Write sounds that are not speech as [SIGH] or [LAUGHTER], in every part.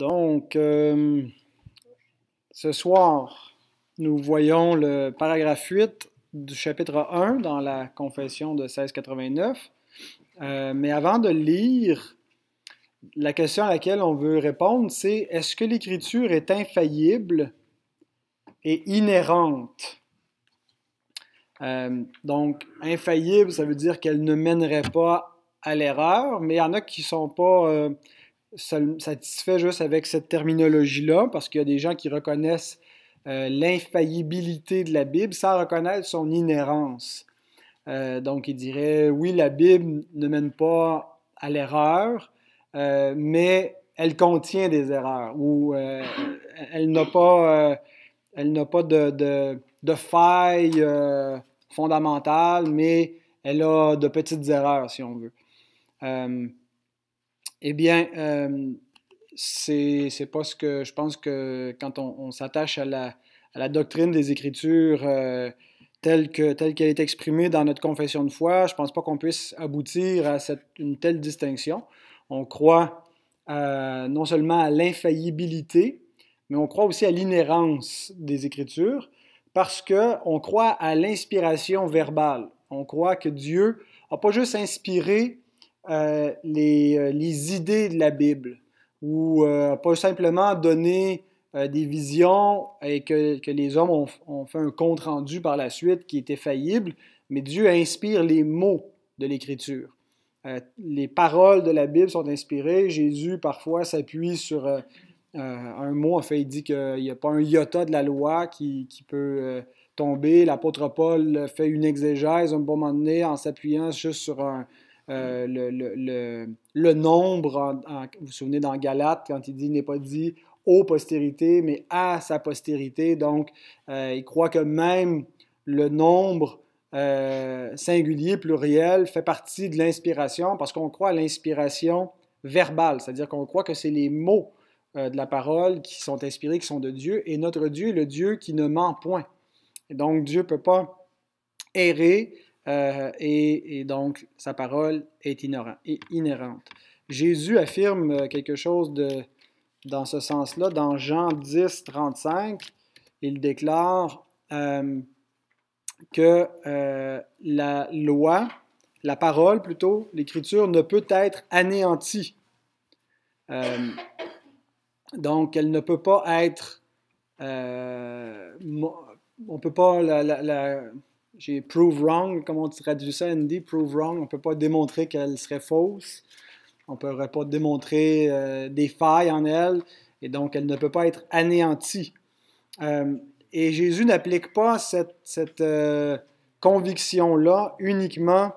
Donc, euh, ce soir, nous voyons le paragraphe 8 du chapitre 1 dans la confession de 1689. Euh, mais avant de lire, la question à laquelle on veut répondre, c'est est-ce que l'écriture est infaillible et inhérente? Euh, donc, infaillible, ça veut dire qu'elle ne mènerait pas à l'erreur, mais il y en a qui ne sont pas satisfait juste avec cette terminologie-là, parce qu'il y a des gens qui reconnaissent euh, l'infaillibilité de la Bible sans reconnaître son inhérence. Euh, donc, ils diraient, oui, la Bible ne mène pas à l'erreur, euh, mais elle contient des erreurs, ou elle n'a pas, elle n'a pas de, de, de failles fondamentales, mais elle a de petites erreurs, si on veut. Eh bien, euh, c'est pas ce que je pense que quand on, s'attache à la, doctrine des Écritures euh, telle qu'elle est exprimée dans notre confession de foi, je pense pas qu'on puisse aboutir à cette, une telle distinction. On croit euh, non seulement à l'infaillibilité, mais on croit aussi à l'inhérence des Écritures parce qu'on croit à l'inspiration verbale. On croit que Dieu n'a pas juste inspiré euh, les, euh, les, idées de la Bible, ou euh, pas simplement donner des visions et que, les hommes ont, fait un compte rendu par la suite qui était faillible, mais Dieu inspire les mots de l'Écriture. les paroles de la Bible sont inspirées. Jésus, parfois, s'appuie sur un mot. En fait, il dit qu'il n'y a pas un iota de la loi qui, qui peut tomber. L'apôtre Paul fait une exégèse un bon moment donné en s'appuyant juste sur un, euh, le, le, le, nombre, vous vous souvenez dans Galate, quand il dit n'est pas dit aux postérités, mais à sa postérité. Donc, euh, il croit que même le nombre euh, singulier, pluriel, fait partie de l'inspiration parce qu'on croit à l'inspiration verbale, c'est-à-dire qu'on croit que c'est les mots de la parole qui sont inspirés, qui sont de Dieu, et notre Dieu est le Dieu qui ne ment point. Donc, Dieu ne peut pas errer, euh, et, donc sa parole est inhérente. Jésus affirme euh, quelque chose dans ce sens-là. Dans Jean 10, 35, il déclare euh, que la loi, la parole plutôt, l'écriture ne peut être anéantie. donc, elle ne peut pas être... on ne peut pas la j'ai prove wrong, comment on traduit ça, Andy? Prove wrong, on ne peut pas démontrer qu'elle serait fausse. On ne pourrait pas démontrer euh, des failles en elle, et donc elle ne peut pas être anéantie. Euh, et Jésus n'applique pas cette, cette euh, conviction-là uniquement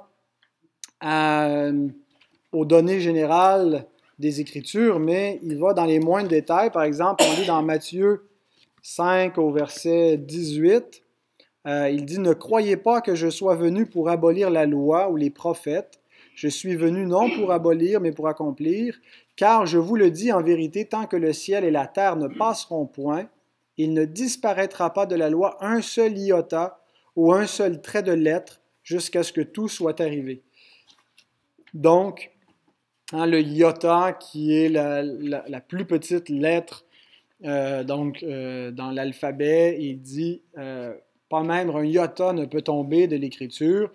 aux données générales des Écritures, mais il va dans les moindres détails. Par exemple, on lit dans Matthieu 5 au verset 18. Euh, il dit, Ne croyez pas que je sois venu pour abolir la loi ou les prophètes. Je suis venu non pour abolir, mais pour accomplir. Car je vous le dis en vérité, tant que le ciel et la terre ne passeront point, il ne disparaîtra pas de la loi un seul iota ou un seul trait de lettre jusqu'à ce que tout soit arrivé. Donc, hein, le iota, qui est la, plus petite lettre euh, donc, euh, dans l'alphabet, il dit pas même un iota ne peut tomber de l'écriture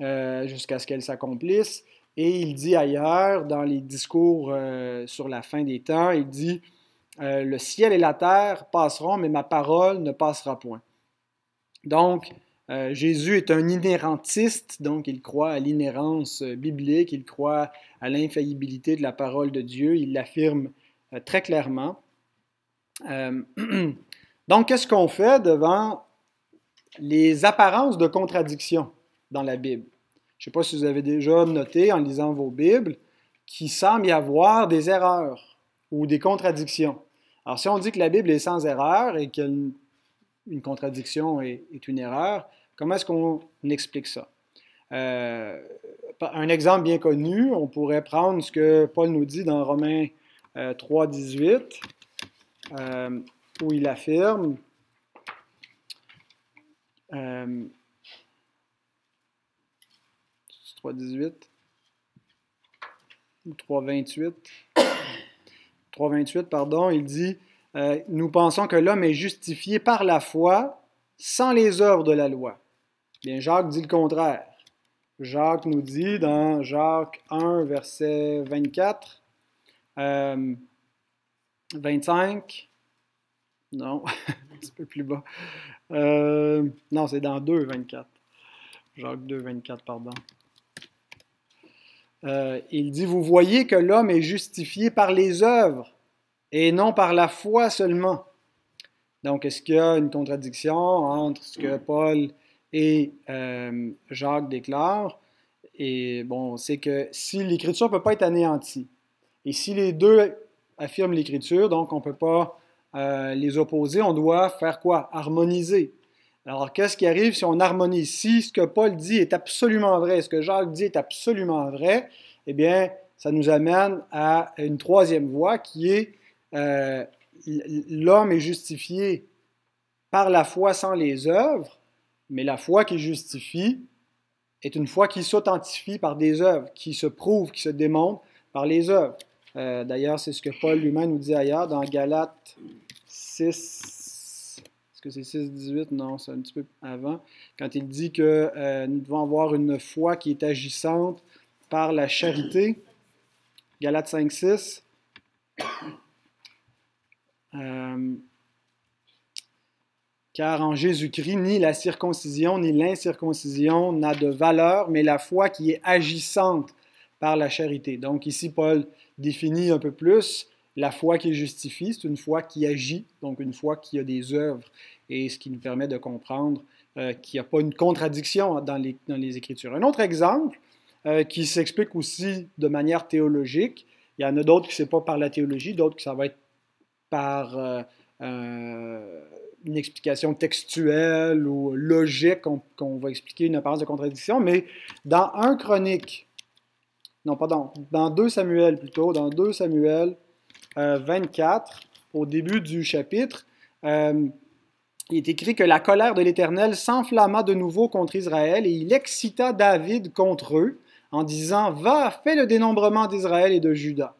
euh, jusqu'à ce qu'elle s'accomplisse. Et il dit ailleurs, dans les discours euh, sur la fin des temps, il dit euh, Le ciel et la terre passeront, mais ma parole ne passera point. Donc, Jésus est un inhérentiste, donc il croit à l'inhérence biblique, il croit à l'infaillibilité de la parole de Dieu, il l'affirme très clairement. [CLEARS THROAT] donc, qu'est-ce qu'on fait devant les apparences de contradiction dans la Bible. Je ne sais pas si vous avez déjà noté en lisant vos Bibles qu'il semble y avoir des erreurs ou des contradictions. Alors, si on dit que la Bible est sans erreur et qu'une contradiction est, une erreur, comment est-ce qu'on explique ça? Euh, un exemple bien connu, on pourrait prendre ce que Paul nous dit dans Romains 3, euh, 18, euh, où il affirme euh, 3,18 ou 3,28. 3.28, pardon, il dit euh, Nous pensons que l'homme est justifié par la foi sans les œuvres de la loi. Bien, Jacques dit le contraire. Jacques nous dit dans Jacques 1, verset 24, 25, non, [LAUGHS] un petit peu plus bas. Euh, non, c'est dans 2, 24. Jacques 2, 24, pardon. Euh, il dit, vous voyez que l'homme est justifié par les œuvres et non par la foi seulement. Donc, est-ce qu'il y a une contradiction entre ce que Paul et euh, Jacques déclarent? Et bon, c'est que si l'Écriture ne peut pas être anéantie, et si les deux affirment l'Écriture, donc on ne peut pas euh, les opposer, on doit faire quoi? Harmoniser. Alors, qu'est-ce qui arrive si on harmonise? Si ce que Paul dit est absolument vrai, ce que Jacques dit est absolument vrai, eh bien, ça nous amène à une troisième voie qui est euh, l'homme est justifié par la foi sans les œuvres, mais la foi qui justifie est une foi qui s'authentifie par des œuvres, qui se prouve, qui se démontre par les œuvres. Euh, d'ailleurs, c'est ce que Paul lui-même nous dit ailleurs dans Galates 6. Est-ce que c'est 6, 18? Non, c'est un petit peu avant. Quand il dit que euh, nous devons avoir une foi qui est agissante par la charité. Galates 5, 6. Euh, car en Jésus-Christ, ni la circoncision ni l'incirconcision n'a de valeur, mais la foi qui est agissante par la charité. Donc ici, Paul définit un peu plus la foi qui justifie, c'est une foi qui agit, donc une foi qui a des œuvres, et ce qui nous permet de comprendre euh, qu'il n'y a pas une contradiction dans les, dans les Écritures. Un autre exemple euh, qui s'explique aussi de manière théologique, il y en a d'autres qui ne sont pas par la théologie, d'autres qui ça va être par euh, une explication textuelle ou logique qu'on va expliquer une apparence de contradiction, mais dans un chronique, non, pardon, dans 2 Samuel plutôt, dans 2 Samuel 24, euh, au début du chapitre, euh, il est écrit que la colère de l'Éternel s'enflamma de nouveau contre Israël et il excita David contre eux en disant Va, fais le dénombrement d'Israël et de Juda.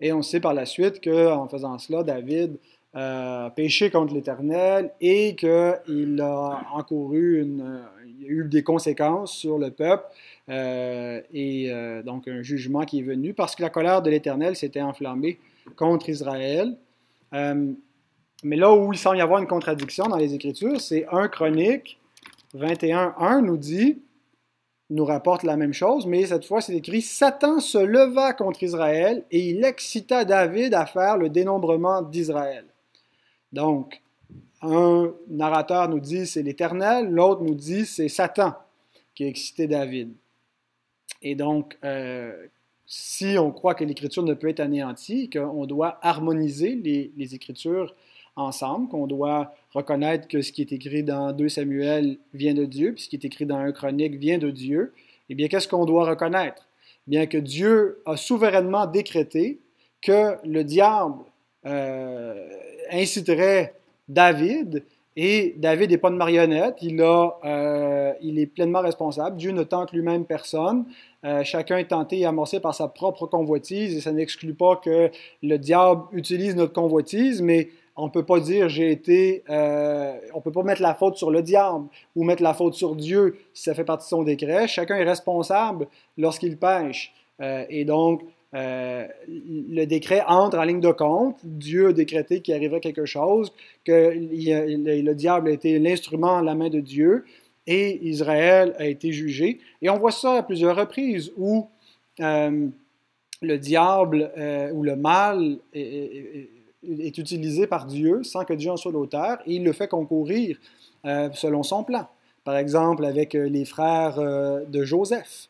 Et on sait par la suite qu'en faisant cela, David a péché contre l'Éternel et qu'il a encouru une, eu des conséquences sur le peuple euh, et euh, donc un jugement qui est venu parce que la colère de l'Éternel s'était enflammée contre Israël. Euh, mais là où il semble y avoir une contradiction dans les Écritures, c'est 1 Chronique 21.1 nous dit, nous rapporte la même chose, mais cette fois c'est écrit Satan se leva contre Israël et il excita David à faire le dénombrement d'Israël. Donc, un narrateur nous dit c'est l'Éternel, l'autre nous dit c'est Satan qui a excité David. Et donc, euh, si on croit que l'Écriture ne peut être anéantie, qu'on doit harmoniser les, Écritures ensemble, qu'on doit reconnaître que ce qui est écrit dans 2 Samuel vient de Dieu, puis ce qui est écrit dans 1 Chronique vient de Dieu, eh bien, qu'est-ce qu'on doit reconnaître? Bien que Dieu a souverainement décrété que le diable euh, inciterait David et David n'est pas de marionnette, il, a, euh, il est pleinement responsable. Dieu ne tente lui-même personne. Euh, chacun est tenté et amorcé par sa propre convoitise, et ça n'exclut pas que le diable utilise notre convoitise, mais on ne peut pas dire j'ai été. Euh, on peut pas mettre la faute sur le diable ou mettre la faute sur Dieu si ça fait partie de son décret. Chacun est responsable lorsqu'il pêche. et donc, euh, le décret entre en ligne de compte. Dieu a décrété qu'il arriverait quelque chose, que le, diable a été l'instrument à la main de Dieu et Israël a été jugé. Et on voit ça à plusieurs reprises où euh, le diable euh, ou le mal est, est, utilisé par Dieu sans que Dieu en soit l'auteur et il le fait concourir selon son plan. Par exemple, avec les frères de Joseph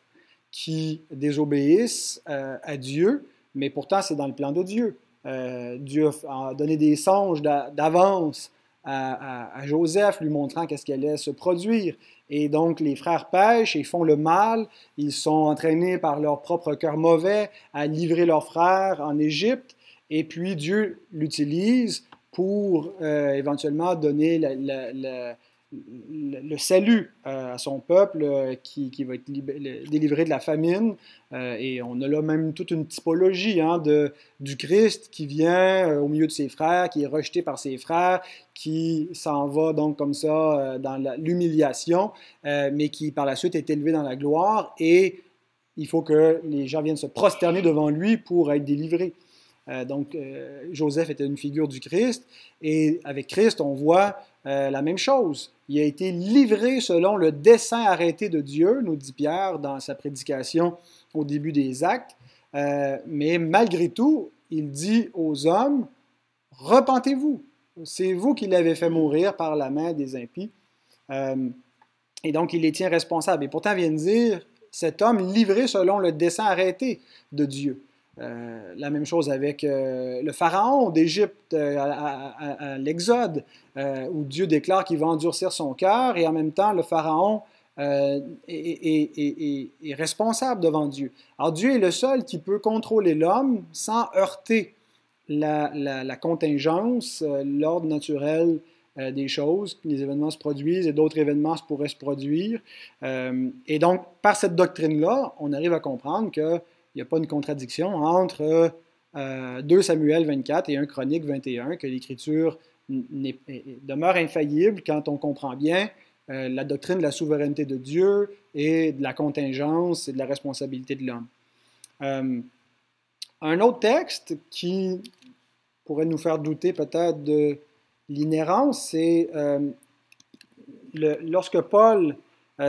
qui désobéissent euh, à Dieu, mais pourtant c'est dans le plan de Dieu. Euh, Dieu a donné des songes d'avance à, Joseph, lui montrant qu'est-ce qui allait se produire. Et donc les frères pêchent et font le mal. Ils sont entraînés par leur propre cœur mauvais à livrer leurs frères en Égypte. Et puis Dieu l'utilise pour euh, éventuellement donner la, le, salut euh, à son peuple euh, qui, va être délivré de la famine. Euh, et on a là même toute une typologie hein, de, du Christ qui vient au milieu de ses frères, qui est rejeté par ses frères, qui s'en va donc comme ça dans l'humiliation, mais qui par la suite est élevé dans la gloire. Et il faut que les gens viennent se prosterner devant lui pour être délivrés. donc Joseph était une figure du Christ. Et avec Christ, on voit la même chose il a été livré selon le dessein arrêté de Dieu, nous dit Pierre dans sa prédication au début des actes. Euh, mais malgré tout, il dit aux hommes, repentez-vous. C'est vous qui l'avez fait mourir par la main des impies. Euh, et donc, il les tient responsables. Et pourtant, vient de dire, cet homme livré selon le dessein arrêté de Dieu. Euh, la même chose avec euh, le pharaon d'Égypte euh, à, l'Exode, où Dieu déclare qu'il va endurcir son cœur et en même temps le pharaon est, responsable devant Dieu. Alors Dieu est le seul qui peut contrôler l'homme sans heurter la, la contingence, l'ordre naturel des choses. Les événements se produisent et d'autres événements pourraient se produire. et donc, par cette doctrine-là, on arrive à comprendre que n'y a pas une contradiction entre 2 euh, Samuel 24 et 1 Chronique 21, que l'Écriture demeure infaillible quand on comprend bien euh, la doctrine de la souveraineté de Dieu et de la contingence et de la responsabilité de l'homme. Euh, un autre texte qui pourrait nous faire douter peut-être de l'inhérence, c'est lorsque Paul,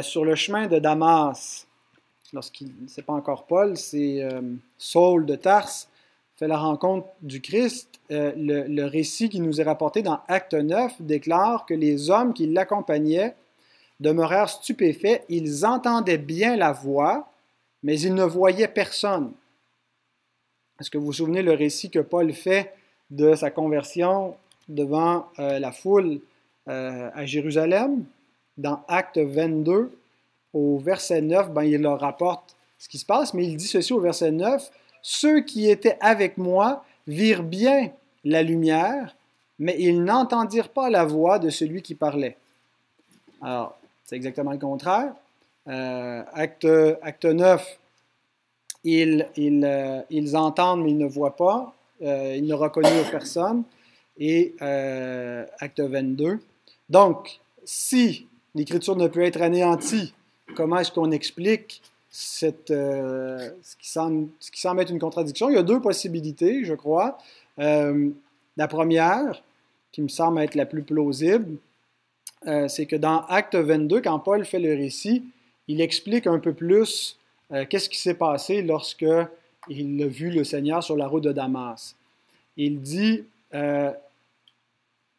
sur le chemin de Damas, lorsqu'il, c'est pas encore Paul, c'est euh, Saul de Tarse, fait la rencontre du Christ. Euh, le, récit qui nous est rapporté dans Acte 9 déclare que les hommes qui l'accompagnaient demeurèrent stupéfaits. Ils entendaient bien la voix, mais ils ne voyaient personne. Est-ce que vous vous souvenez le récit que Paul fait de sa conversion devant euh, la foule à Jérusalem dans Acte 22? Au verset 9, ben, il leur rapporte ce qui se passe, mais il dit ceci au verset 9, Ceux qui étaient avec moi virent bien la lumière, mais ils n'entendirent pas la voix de celui qui parlait. Alors, c'est exactement le contraire. Euh, acte, acte 9, ils, euh, ils, entendent, mais ils ne voient pas. Euh, ils ne reconnurent personne. Et acte 22. Donc, si l'Écriture ne peut être anéantie comment est-ce qu'on explique euh, ce, qui semble, ce, qui semble, être une contradiction? Il y a deux possibilités, je crois. Euh, la première, qui me semble être la plus plausible, euh, c'est que dans Acte 22, quand Paul fait le récit, il explique un peu plus qu'est-ce qui s'est passé lorsque il a vu le Seigneur sur la route de Damas. Il dit, quand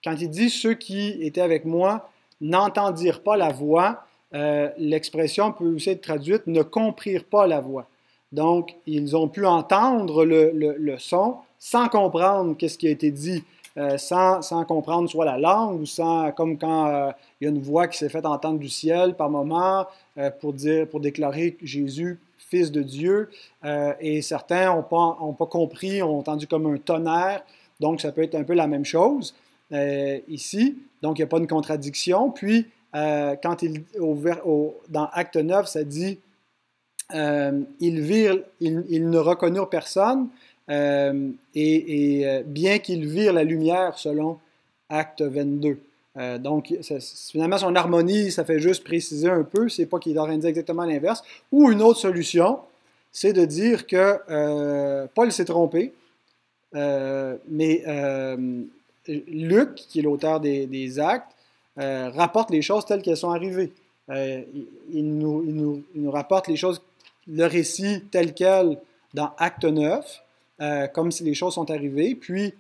il dit ceux qui étaient avec moi n'entendirent pas la voix, euh, l'expression peut aussi être traduite ne comprirent pas la voix. Donc, ils ont pu entendre le, son sans comprendre qu'est-ce qui a été dit, euh, sans, sans, comprendre soit la langue ou sans, comme quand euh, il y a une voix qui s'est faite entendre du ciel par moment pour, dire, pour déclarer Jésus fils de Dieu, et certains n'ont pas, ont pas compris, ont entendu comme un tonnerre, donc ça peut être un peu la même chose ici, donc il n'y a pas de contradiction. Puis, euh, quand il, dans Acte 9, ça dit euh, ils, ne reconnurent personne, euh, et, bien qu'ils virent la lumière selon Acte 22. donc, finalement, son harmonie, ça fait juste préciser un peu, c'est pas qu'il de dire exactement l'inverse. Ou une autre solution, c'est de dire que Paul s'est trompé, mais Luc, qui est l'auteur des Actes, euh, rapporte les choses telles qu'elles sont arrivées. Euh, il, nous, rapporte les choses, le récit tel quel dans Acte 9, euh, comme si les choses sont arrivées. Puis,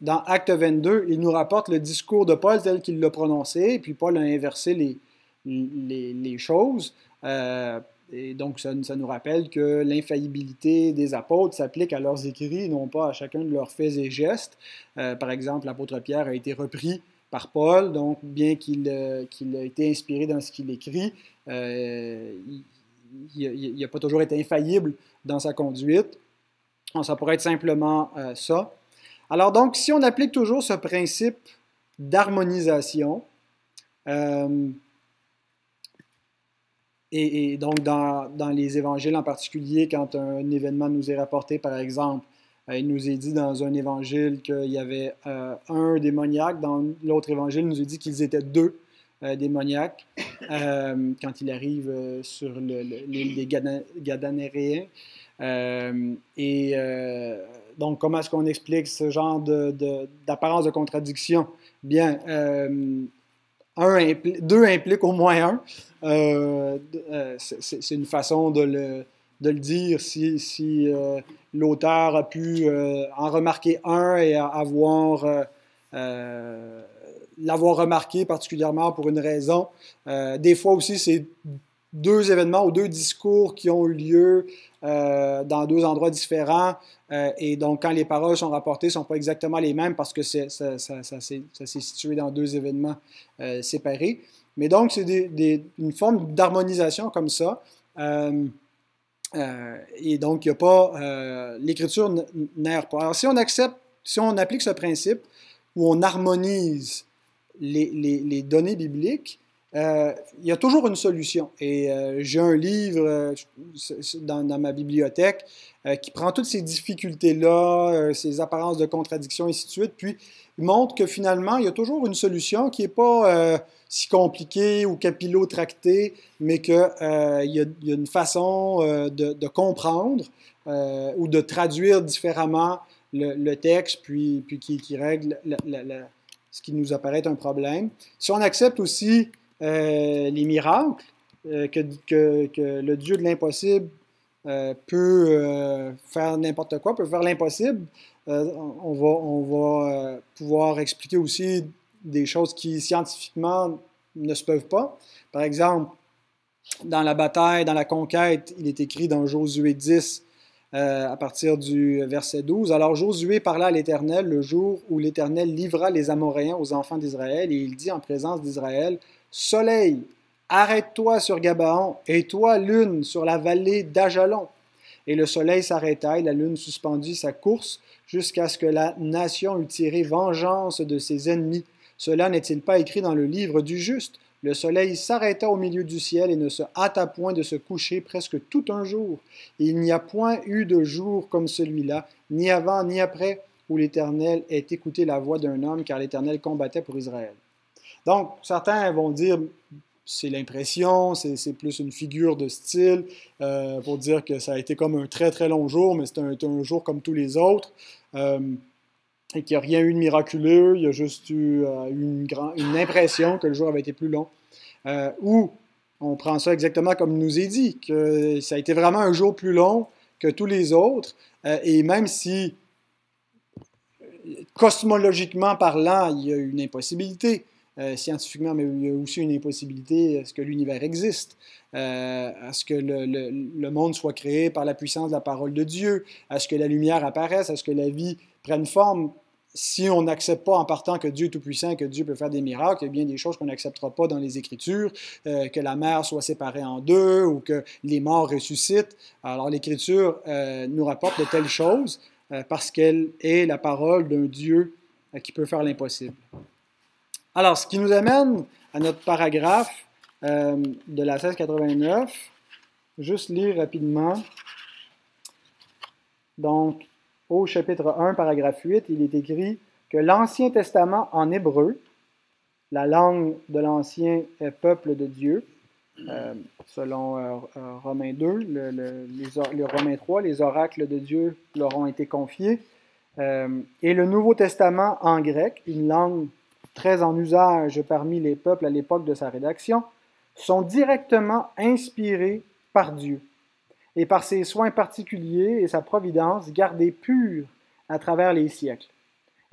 dans Acte 22, il nous rapporte le discours de Paul tel qu'il l'a prononcé, puis Paul a inversé les choses. et donc, ça, ça, nous rappelle que l'infaillibilité des apôtres s'applique à leurs écrits, non pas à chacun de leurs faits et gestes. par exemple, l'apôtre Pierre a été repris par Paul, donc bien qu'il euh, ait été inspiré dans ce qu'il écrit, euh, il n'a pas toujours été infaillible dans sa conduite. ça pourrait être simplement euh, ça. Alors donc, si on applique toujours ce principe d'harmonisation, Et, donc, dans, les évangiles en particulier, quand un événement nous est rapporté, par exemple, il nous est dit dans un évangile qu'il y avait euh, un démoniaque, dans l'autre évangile, il nous est dit qu'ils étaient deux euh, démoniaques quand il arrive sur l'île des Gadanéréens. et donc, comment est-ce qu'on explique ce genre d'apparence de, de, contradiction? Bien, deux implique au moins un. c'est une façon de le, de le dire si, euh, l'auteur a pu euh, en remarquer un et avoir euh, l'avoir remarqué particulièrement pour une raison. des fois aussi, c'est deux événements ou deux discours qui ont eu lieu dans deux endroits différents. et donc, quand les paroles sont rapportées, ne sont pas exactement les mêmes parce que ça, ça, ça s'est situé dans deux événements séparés. Mais donc, c'est une forme d'harmonisation comme ça. Euh, et donc, il a pas. Euh, l'écriture n'erre pas. Alors, si on accepte, si on applique ce principe où on harmonise les, données bibliques, euh, il y a toujours une solution. Et j'ai un livre dans, dans, ma bibliothèque qui prend toutes ces difficultés-là, ces apparences de contradiction, et ainsi de suite, puis montre que finalement, il y a toujours une solution qui n'est pas si compliqué ou capillotracté, mais qu'il euh, y, a une façon euh, de, comprendre euh, ou de traduire différemment le, texte, puis qui, règle ce qui nous apparaît un problème. Si on accepte aussi les miracles, que, que, le Dieu de l'impossible peut faire n'importe quoi, peut faire l'impossible, on va, pouvoir expliquer aussi des choses qui scientifiquement ne se peuvent pas. Par exemple, dans la bataille, dans la conquête, il est écrit dans Josué 10, euh, à partir du verset 12. Alors Josué parla à l'Éternel le jour où l'Éternel livra les Amoréens aux enfants d'Israël, et il dit en présence d'Israël, Soleil, arrête-toi sur Gabaon, et toi, lune, sur la vallée d'Ajalon. Et le soleil s'arrêta, et la lune suspendit sa course, jusqu'à ce que la nation eût tiré vengeance de ses ennemis cela n'est-il pas écrit dans le livre du juste? Le soleil s'arrêta au milieu du ciel et ne se hâta point de se coucher presque tout un jour. il n'y a point eu de jour comme celui-là, ni avant ni après, où l'Éternel ait écouté la voix d'un homme, car l'Éternel combattait pour Israël. Donc, certains vont dire, c'est l'impression, c'est plus une figure de style euh, pour dire que ça a été comme un très très long jour, mais c'est un, jour comme tous les autres. Euh, et qu'il n'y a rien eu de miraculeux, il y a juste eu euh, une, une, impression que le jour avait été plus long. Ou on prend ça exactement comme nous est dit, que ça a été vraiment un jour plus long que tous les autres, et même si cosmologiquement parlant, il y a une impossibilité, scientifiquement, mais il y a aussi une impossibilité à ce que l'univers existe, à ce que le, monde soit créé par la puissance de la parole de Dieu, à ce que la lumière apparaisse, à ce que la vie prenne forme si on n'accepte pas en partant que Dieu est tout-puissant que Dieu peut faire des miracles, il y a bien des choses qu'on n'acceptera pas dans les Écritures, euh, que la mer soit séparée en deux ou que les morts ressuscitent. Alors l'Écriture euh, nous rapporte de telles choses euh, parce qu'elle est la parole d'un Dieu qui peut faire l'impossible. Alors, ce qui nous amène à notre paragraphe de la 1689, juste lire rapidement. Donc, au chapitre 1, paragraphe 8, il est écrit que l'Ancien Testament en hébreu, la langue de l'Ancien peuple de Dieu, euh, selon euh, euh, Romains 2, le, le, Romains 3, les oracles de Dieu leur ont été confiés, et le Nouveau Testament en grec, une langue très en usage parmi les peuples à l'époque de sa rédaction, sont directement inspirés par Dieu et par ses soins particuliers et sa providence gardés purs à travers les siècles.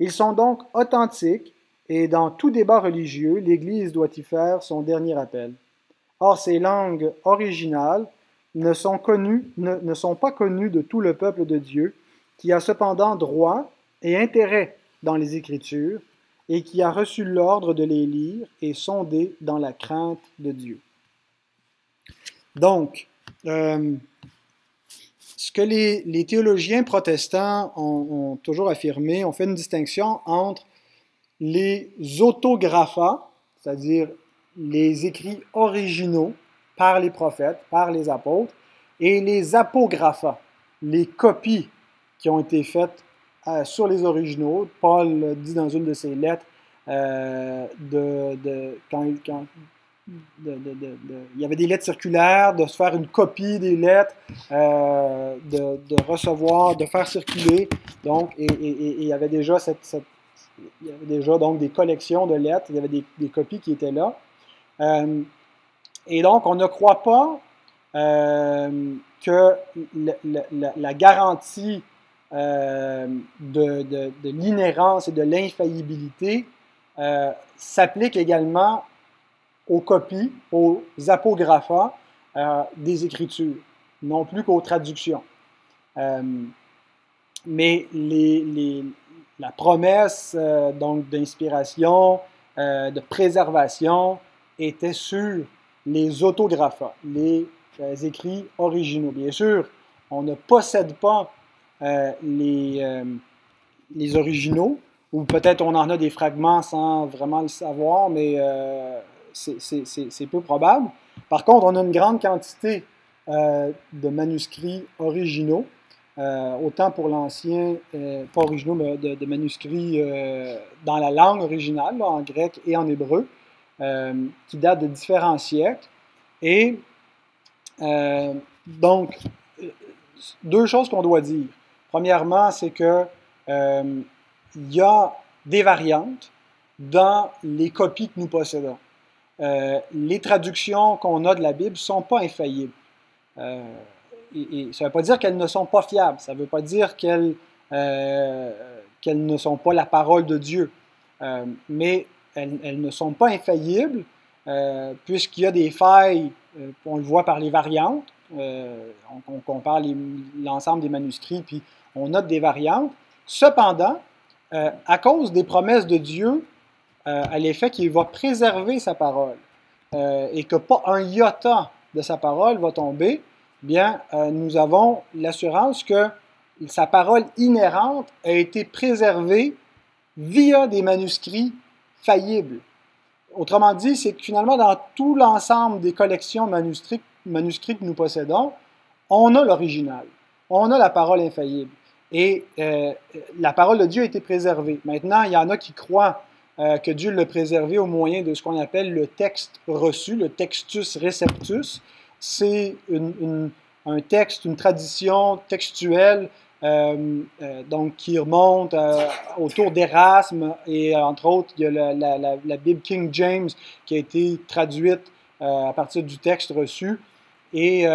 Ils sont donc authentiques et dans tout débat religieux, l'Église doit y faire son dernier appel. Or, ces langues originales ne sont, connues, ne, ne sont pas connues de tout le peuple de Dieu, qui a cependant droit et intérêt dans les Écritures, et qui a reçu l'ordre de les lire et sonder dans la crainte de Dieu. Donc, euh, ce que les, théologiens protestants ont, toujours affirmé, on fait une distinction entre les autographas, c'est-à-dire les écrits originaux par les prophètes, par les apôtres, et les apographa, les copies qui ont été faites euh, sur les originaux. Paul dit dans une de ses lettres euh, de, quand, il y avait des lettres circulaires, de se faire une copie des lettres, euh, de, recevoir, de faire circuler. Donc, et, il y avait déjà cette, il y avait déjà donc des collections de lettres, il y avait des, copies qui étaient là. et donc, on ne croit pas que la, garantie euh, de, de, l'inhérence et de l'infaillibilité euh, s'applique également aux copies, aux apographa euh, des Écritures, non plus qu'aux traductions. mais les, les, la promesse donc d'inspiration, de préservation était sur les autographa, les écrits originaux. Bien sûr, on ne possède pas euh, les, euh, les originaux, ou peut-être on en a des fragments sans vraiment le savoir, mais euh, c'est peu probable. Par contre, on a une grande quantité de manuscrits originaux, autant pour l'ancien, pas originaux, mais de, manuscrits dans la langue originale, en grec et en hébreu, qui datent de différents siècles. Et donc, deux choses qu'on doit dire. Premièrement, c'est que euh, y a des variantes dans les copies que nous possédons. Euh, les traductions qu'on a de la Bible ne sont pas infaillibles. Euh, et, ça ne veut pas dire qu'elles ne sont pas fiables, ça ne veut pas dire qu'elles ne sont pas la parole de Dieu, mais elles, ne sont pas infaillibles puisqu'il y a des failles, on le voit par les variantes, on, compare l'ensemble des manuscrits, puis on note des variantes. Cependant, euh, à cause des promesses de Dieu, euh, à l'effet qu'il va préserver sa parole euh, et que pas un iota de sa parole va tomber, bien, nous avons l'assurance que sa parole inhérente a été préservée via des manuscrits faillibles. Autrement dit, c'est que finalement, dans tout l'ensemble des collections manuscrites, manuscrits que nous possédons, on a l'original, on a la parole infaillible. Et euh, la parole de Dieu a été préservée. Maintenant, il y en a qui croient euh, que Dieu l'a préservé au moyen de ce qu'on appelle le texte reçu, le textus receptus. C'est un texte, une tradition textuelle euh, donc qui remonte autour d'Erasme et entre autres il y a la, Bible King James qui a été traduite à partir du texte reçu et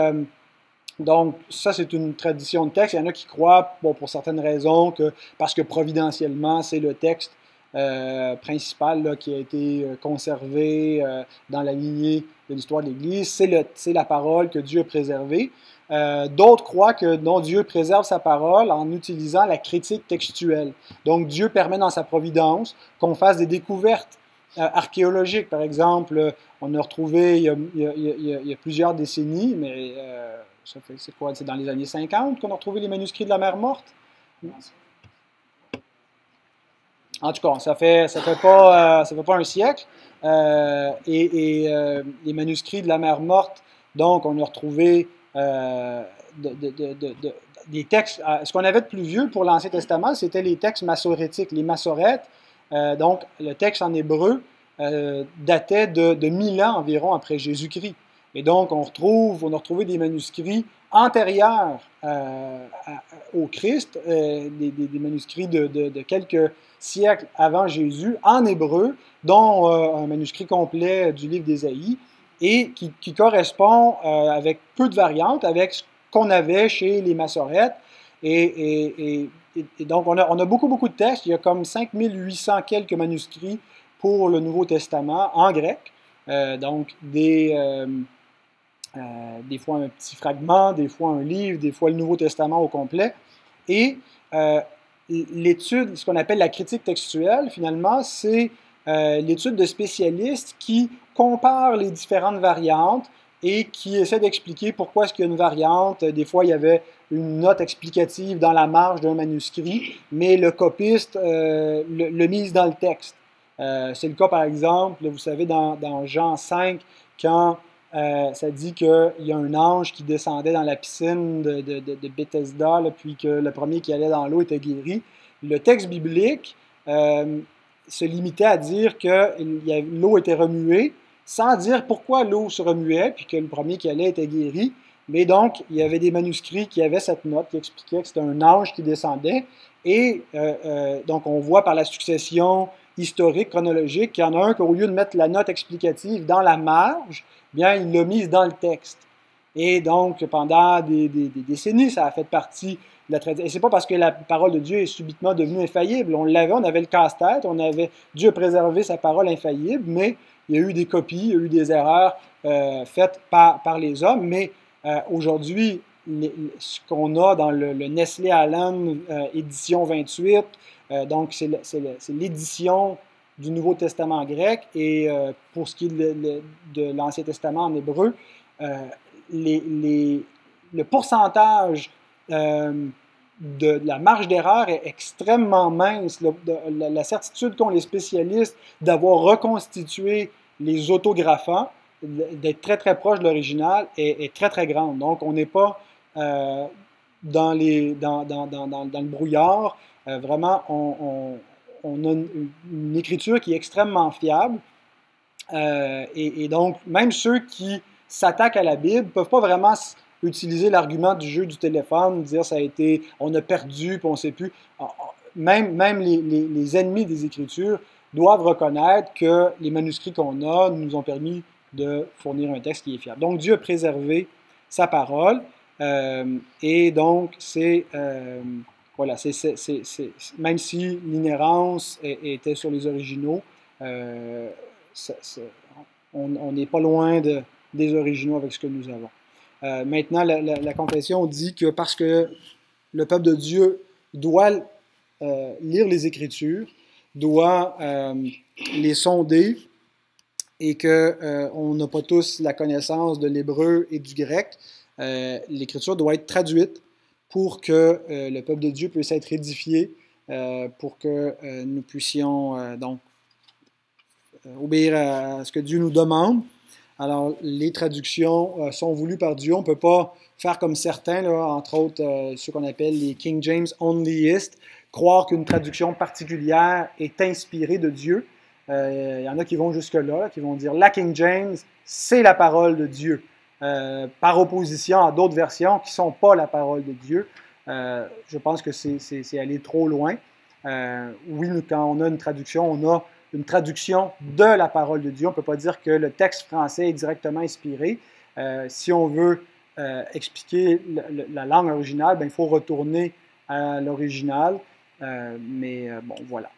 donc, ça, c'est une tradition de texte. Il y en a qui croient, pour certaines raisons, que parce que providentiellement, c'est le texte euh, principal qui a été euh, conservé euh, dans la lignée de l'histoire de l'Église, c'est la parole que Dieu a préservée. D'autres croient que Dieu préserve sa parole en utilisant la critique textuelle. Donc, Dieu permet dans sa providence qu'on fasse des découvertes archéologiques. Par exemple, on a retrouvé il y a, plusieurs décennies, mais c'est quoi? C'est dans les années 50 qu'on a retrouvé les manuscrits de la mer morte? En tout cas, ça fait, ça fait, pas, euh, ça fait pas un siècle. Euh, et, euh, les manuscrits de la mer morte, donc, on a retrouvé des textes. ce qu'on avait de plus vieux pour l'Ancien Testament, c'était les textes massorétiques, les massorètes. Donc, le texte en hébreu datait de, de 1000 ans environ après Jésus-Christ. Et donc, on retrouve, on a retrouvé des manuscrits antérieurs euh, au Christ, euh, des, manuscrits de, quelques siècles avant Jésus, en hébreu, dont euh, un manuscrit complet du livre d'Ésaïe, et qui, correspond avec peu de variantes avec ce qu'on avait chez les massorettes. Et, donc, on a, beaucoup, beaucoup de textes. Il y a comme 5800 quelques manuscrits pour le Nouveau Testament en grec. donc, des euh, des fois un petit fragment, des fois un livre, des fois le Nouveau Testament au complet. Et euh, l'étude, ce qu'on appelle la critique textuelle, finalement, c'est euh, l'étude de spécialistes qui comparent les différentes variantes et qui essaient d'expliquer pourquoi est-ce qu'il y a une variante. Des fois, il y avait une note explicative dans la marge d'un manuscrit, mais le copiste le, mise dans le texte. c'est le cas, par exemple, vous savez, dans, Jean 5, quand ça dit qu'il y a un ange qui descendait dans la piscine de, de Bethesda, puis que le premier qui allait dans l'eau était guéri. Le texte biblique se limitait à dire que l'eau était remuée, sans dire pourquoi l'eau se remuait, puis que le premier qui allait était guéri. Mais donc, il y avait des manuscrits qui avaient cette note qui expliquait que c'était un ange qui descendait. Et euh, euh, donc, on voit par la succession historique, chronologique, qu'il y en a un qu'au lieu de mettre la note explicative dans la marge, bien, il l'a mise dans le texte. Et donc, pendant des, des, décennies, ça a fait partie de la tradition. Et c'est pas parce que la parole de Dieu est subitement devenue infaillible. On l'avait, on avait le casse-tête, on avait Dieu préservé sa parole infaillible, mais il y a eu des copies, il y a eu des erreurs euh, faites par, par les hommes, mais euh, aujourd'hui, ce qu'on a dans le, Nestlé Allen euh, édition 28, euh, donc c'est l'édition du Nouveau Testament grec et pour ce qui est de, l'Ancien Testament en hébreu, le pourcentage de, la marge d'erreur est extrêmement mince. la, certitude qu'ont les spécialistes d'avoir reconstitué les autographants d'être très très proche de l'original est, très très grande. Donc on n'est pas euh, dans, les, dans, dans, dans, dans, le brouillard. Euh, vraiment, on, a une, écriture qui est extrêmement fiable. Euh, et, donc, même ceux qui s'attaquent à la Bible ne peuvent pas vraiment utiliser l'argument du jeu du téléphone, dire ça a été, on a perdu, puis on ne sait plus. Ah, ah, même, même les, les, ennemis des Écritures doivent reconnaître que les manuscrits qu'on a nous ont permis de fournir un texte qui est fiable. Donc Dieu a préservé sa parole euh, et donc c'est euh, voilà, c'est, même si l'inhérence était sur les originaux, euh, on n'est pas loin de, des originaux avec ce que nous avons. Maintenant, la, confession dit que parce que le peuple de Dieu doit lire les Écritures, doit les sonder, et qu'on euh, n'a pas tous la connaissance de l'hébreu et du grec, euh, l'écriture doit être traduite pour que euh, le peuple de Dieu puisse être édifié, pour que nous puissions donc obéir à ce que Dieu nous demande. Alors, les traductions sont voulues par Dieu. On ne peut pas faire comme certains, entre autres ceux qu'on appelle les King James Onlyistes, croire qu'une traduction particulière est inspirée de Dieu. Il euh, y en a qui vont jusque-là, qui vont dire la King James, c'est la parole de Dieu, euh, par opposition à d'autres versions qui ne sont pas la parole de Dieu. Euh, je pense que c'est aller trop loin. oui, quand on a une traduction, on a une traduction de la parole de Dieu. On ne peut pas dire que le texte français est directement inspiré. si on veut expliquer la, langue originale, ben, il faut retourner à l'original. mais bon, voilà.